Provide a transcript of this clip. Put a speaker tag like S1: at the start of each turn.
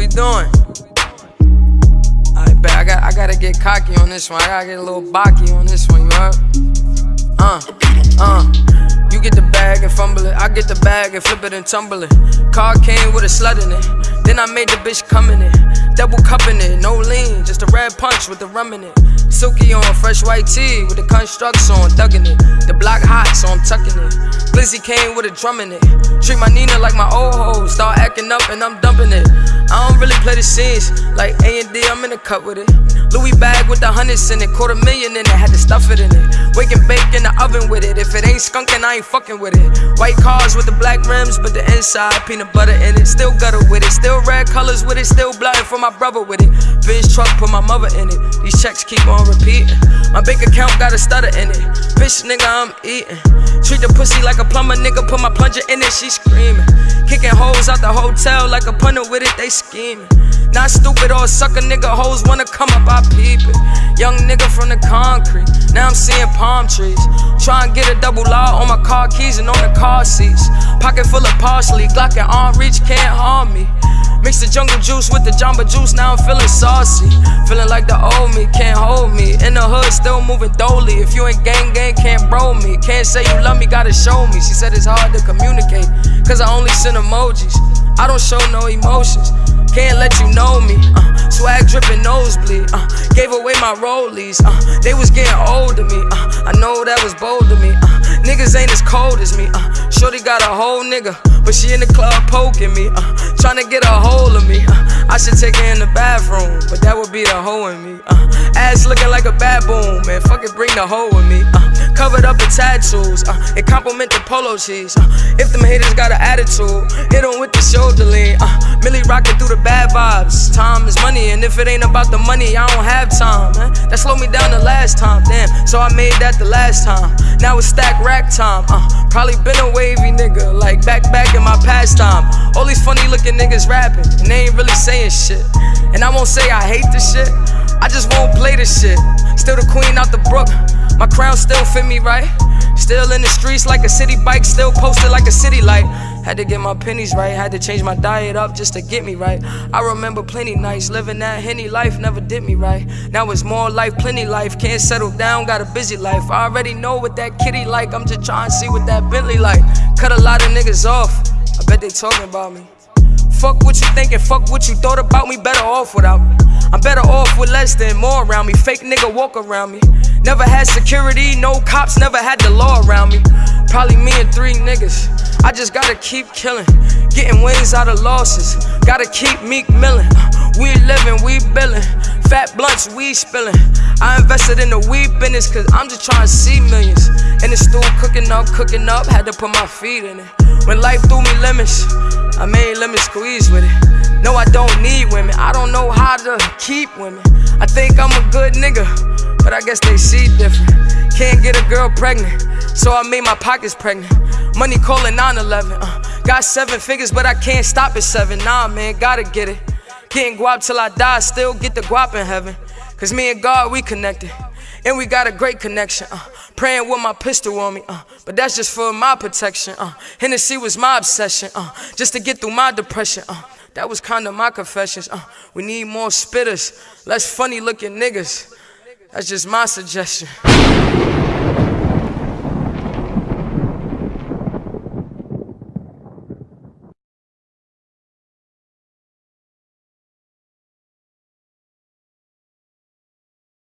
S1: we doing? I bet I got I gotta get cocky on this one. I gotta get a little bocky on this one, you heard? Uh, uh. You get the bag and fumble it. I get the bag and flip it and tumble it. Car came with a slut in it. Then I made the bitch come in it. Double cupping it, no lean, just a red punch with the rum in it. Silky on fresh white tee with the constructs on, thugging it. The block hot, so I'm tucking it. Glizzy came with a drum in it. Treat my Nina like my old hoe. Start acting up and I'm dumping it. I don't really play the scenes like A and D. I'm in the cut with it. Louis bag with the hundreds in it, quarter million in it. Had to stuff it in it. Wake and bake in the oven with it. If it ain't skunking, I ain't fucking with it. White cars with the black rims, but the inside peanut butter in it. Still gutter with it. Still red colors with it. Still blood for my brother with it. Benz truck, put my mother in it. These checks keep on repeating. My bank account got a stutter in it. Bitch, nigga, I'm eating. Treat the pussy like a plumber, nigga. Put my plunger in it, she screaming. Kicking hoes out the hotel like a punter with it, they scheming. Not stupid or sucker, nigga. Hoes wanna come up, I peep it. Young nigga from the concrete. Now I'm seeing palm trees. Try and get a double law on my car keys and on the car seats. Pocket full of parsley, Glock and arm reach can't harm me. Mix the jungle juice with the jamba juice, now I'm feeling saucy. Feeling like the old me can't hold me. In the hood, still moving dolly. If you ain't gang gang, can't bro me. Can't say you love me, gotta show me. She said it's hard to communicate, cause I only send emojis. I don't show no emotions. Can't let you know me. Uh, swag dripping nosebleed. Uh, gave away my rollies. Uh, they was getting old to me. Uh, I know that was bold to me. Uh, niggas ain't as cold as me. Uh, Shorty got a whole nigga, but she in the club poking me. Uh, trying to get a hold of me. Uh, I should take her in the bathroom, but that would be the hoe in me. Uh, ass looking like a baboon, man. Fuck it, bring the hoe with me. Uh, covered up in tattoos. Uh, it compliment the polo cheese. Uh, if them haters got an attitude, hit them with the shoulder lean. Uh, Millie rocking through the bad vibes. Time is money, and if it ain't about the money, I don't have time, man. That slowed me down the last time, damn. So I made that the last time. Now it's stack rack time. Uh, probably been a wavy nigga, like back back in my pastime. All these funny looking niggas rapping, and they ain't really saying shit. And I won't say I hate this shit. I just won't play this shit. Still the queen out the brook. My crown still fit me right. Still in the streets like a city bike, still posted like a city light. Had to get my pennies right, had to change my diet up just to get me right. I remember plenty nights living that henny life never did me right. Now it's more life, plenty life. Can't settle down, got a busy life. I already know what that kitty like. I'm just trying to see what that Bentley like. Cut a lot of niggas off. I bet they talking about me. Fuck what you thinking, fuck what you thought about me, better off without me. I'm better off with less than more around me. Fake nigga walk around me. Never had security, no cops, never had the law around me. Probably me and three niggas. I just gotta keep killing, getting wins out of losses. Gotta keep Meek millin'. We living, we billin'. Fat blunts, we spillin'. I invested in the weed business cause I'm just trying to see millions. In the stool, cooking up, cooking up, had to put my feet in it. When life threw me lemons, I made lemon squeeze with it. No, I don't need women, I don't know how to keep women. I think I'm a good nigga, but I guess they see different. Can't get a girl pregnant, so I made my pockets pregnant. Money calling 9 11. Uh, got seven figures, but I can't stop at seven. Nah, man, gotta get it. Getting guap till I die, still get the guap in heaven. Cause me and God, we connected. And we got a great connection. Uh, praying with my pistol on me. Uh, but that's just for my protection. Uh, Hennessy was my obsession. Uh, just to get through my depression. Uh, that was kinda my confessions. Uh, we need more spitters, less funny looking niggas. That's just my suggestion.